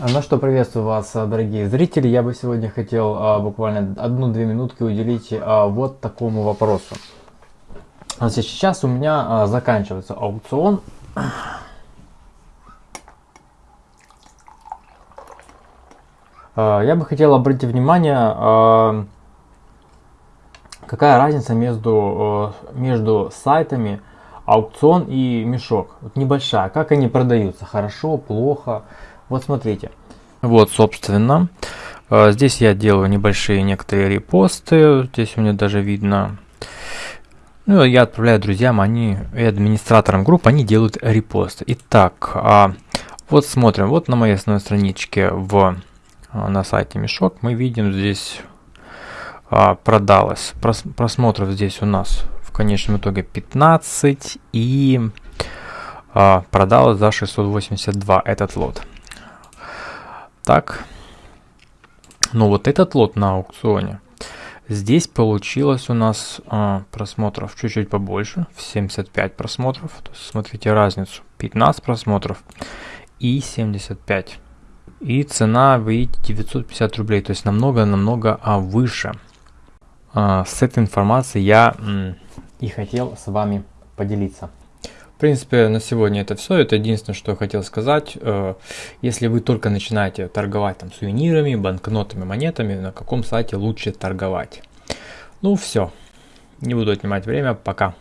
Ну что, приветствую вас, дорогие зрители. Я бы сегодня хотел а, буквально одну-две минутки уделить а, вот такому вопросу. Сейчас у меня а, заканчивается аукцион. А, я бы хотел обратить внимание, а, какая разница между, а, между сайтами аукцион и мешок. Вот небольшая. Как они продаются? Хорошо, плохо? Вот смотрите. Вот, собственно, э, здесь я делаю небольшие некоторые репосты. Здесь у меня даже видно. Ну, я отправляю друзьям, они и администраторам групп, они делают репосты. Итак, а, вот смотрим, вот на моей основной страничке в, а, на сайте Мешок мы видим здесь а, продалось. Просмотров здесь у нас в конечном итоге 15 и продалось за 682 этот лот. Так. Ну вот этот лот на аукционе. Здесь получилось у нас а, просмотров чуть-чуть побольше, в 75 просмотров. То есть смотрите разницу. 15 просмотров и 75. И цена, вы видите, 950 рублей. То есть намного-намного а, выше. А, с этой информацией я и хотел с вами поделиться принципе, на сегодня это все. Это единственное, что я хотел сказать. Э, если вы только начинаете торговать там сувенирами, банкнотами, монетами, на каком сайте лучше торговать? Ну все. Не буду отнимать время. Пока.